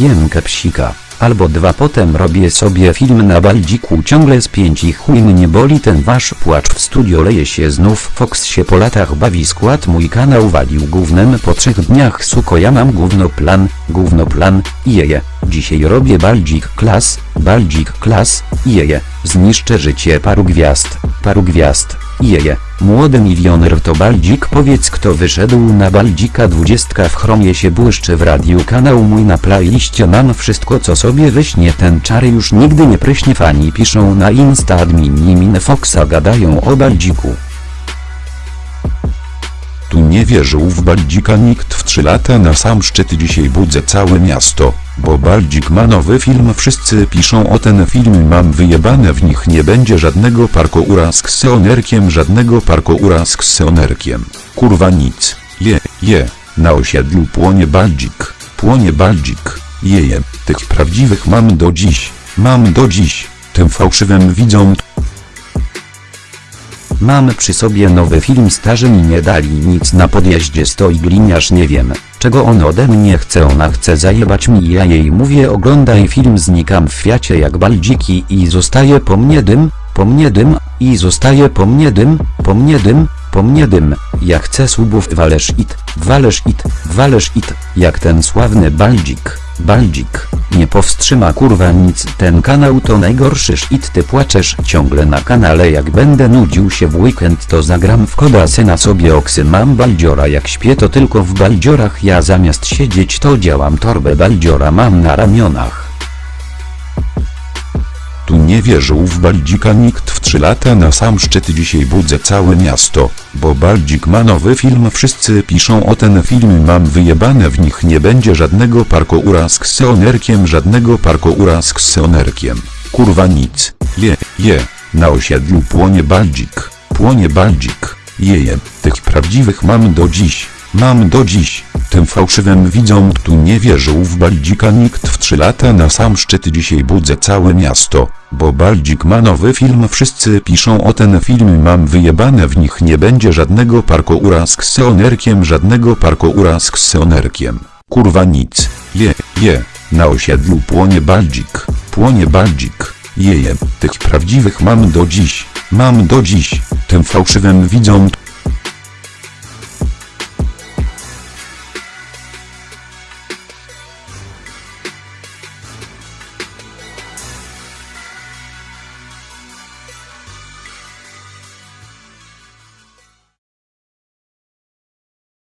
Jem kepsika, albo dwa potem robię sobie film na baldziku ciągle z pięć i chuj mnie boli ten wasz płacz w studio leje się znów. Fox się po latach bawi skład mój kanał walił gównem. Po trzech dniach suko ja mam gówno plan, gówno plan, jeje, dzisiaj robię baldzik klas, baldzik klas, jeje, zniszczę życie paru gwiazd, paru gwiazd, jeje, młody milioner to baldzik powiedz kto wyszedł na baldzika dwudziestka w chromie się błyszczy w radiu kanał mój na playliście mam wszystko co sobie wyśnie ten czary już nigdy nie pryśnie fani piszą na insta admini min Foxa gadają o baldziku Tu nie wierzył w Baldzika nikt w 3 lata na sam szczyt dzisiaj budzę całe miasto, bo Baldzik ma nowy film wszyscy piszą o ten film mam wyjebane w nich nie będzie żadnego parkoura z kseonerkiem żadnego parkoura z kseonerkiem, kurwa nic, je, je, na osiedlu płonie Baldzik, płonie Baldzik, jeje, tych prawdziwych mam do dziś, mam do dziś, tym fałszywym widzom Mam przy sobie nowy film starzy mi nie dali nic na podjeździe stoi gliniarz nie wiem, czego on ode mnie chce. Ona chce zajebać mi ja jej mówię oglądaj film znikam w fiacie jak baldziki i zostaje po mnie dym, po mnie dym, i zostaje po mnie dym, po mnie dym, po mnie dym, ja chcę subów walesz it, walesz it, walesz it, jak ten sławny baldzik, baldzik, nie powstrzyma kurwa nic. Ten kanał to najgorszy shit ty płaczesz ciągle na kanale. Jak będę nudził się w weekend to zagram w koda syna sobie oksy. Mam baldziora jak śpię to tylko w baldziorach. Ja zamiast siedzieć to działam torbę baldziora. Mam na ramionach Tu nie wierzył w Baldzika nikt w 3 lata na sam szczyt dzisiaj budzę całe miasto, bo Baldzik ma nowy film wszyscy piszą o ten film mam wyjebane w nich nie będzie żadnego parkoura z kseonerkiem żadnego parkoura z kseonerkiem, kurwa nic, je, je, na osiedlu płonie Baldzik, płonie Baldzik, jeje, tych prawdziwych mam do dziś, mam do dziś, tym fałszywym widzom tu nie wierzył w Baldzika nikt w 3 lata na sam szczyt dzisiaj budzę całe miasto, bo Baldzik ma nowy film wszyscy piszą o ten film mam wyjebane w nich nie będzie żadnego parkoura z kseonerkiem żadnego parkoura z kseonerkiem, kurwa nic, je, je, na osiedlu płonie Baldzik, płonie Baldzik, jeje, tych prawdziwych mam do dziś, mam do dziś, tym fałszywym widzom